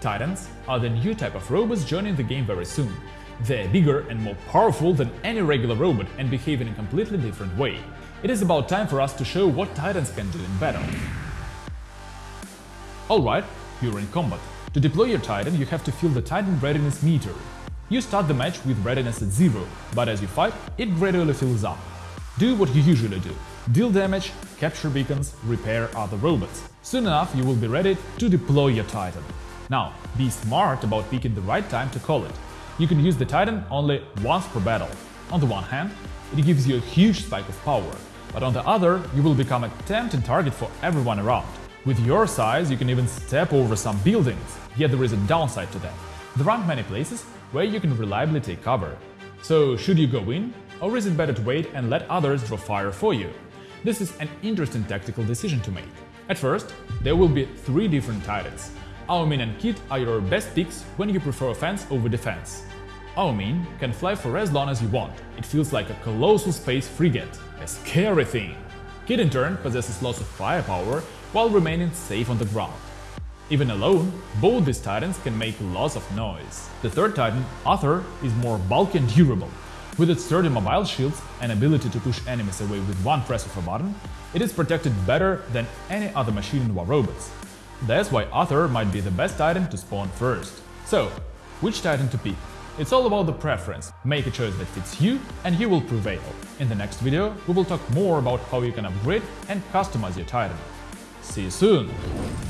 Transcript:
Titans are the new type of robots joining the game very soon. They're bigger and more powerful than any regular robot and behave in a completely different way. It is about time for us to show what Titans can do in battle. Alright, you're in combat. To deploy your Titan, you have to fill the Titan readiness meter. You start the match with readiness at zero, but as you fight, it gradually fills up. Do what you usually do. Deal damage, capture beacons, repair other robots. Soon enough you will be ready to deploy your Titan. Now, be smart about picking the right time to call it. You can use the Titan only once per battle. On the one hand, it gives you a huge spike of power, but on the other, you will become a tempting target for everyone around. With your size, you can even step over some buildings, yet there is a downside to that. There aren't many places where you can reliably take cover. So should you go in, or is it better to wait and let others draw fire for you? This is an interesting tactical decision to make. At first, there will be three different titans. Ao Ming and Kid are your best picks when you prefer offense over defense. Ao Ming can fly for as long as you want, it feels like a colossal space frigate, a scary thing. Kid in turn possesses lots of firepower while remaining safe on the ground. Even alone, both these titans can make lots of noise. The third titan, Arthur, is more bulky and durable. With its sturdy mobile shields and ability to push enemies away with one press of a button, it is protected better than any other machine in War Robots. That's why Arthur might be the best titan to spawn first. So, which titan to pick? It's all about the preference. Make a choice that fits you and you will prevail. In the next video, we will talk more about how you can upgrade and customize your titan. See you soon!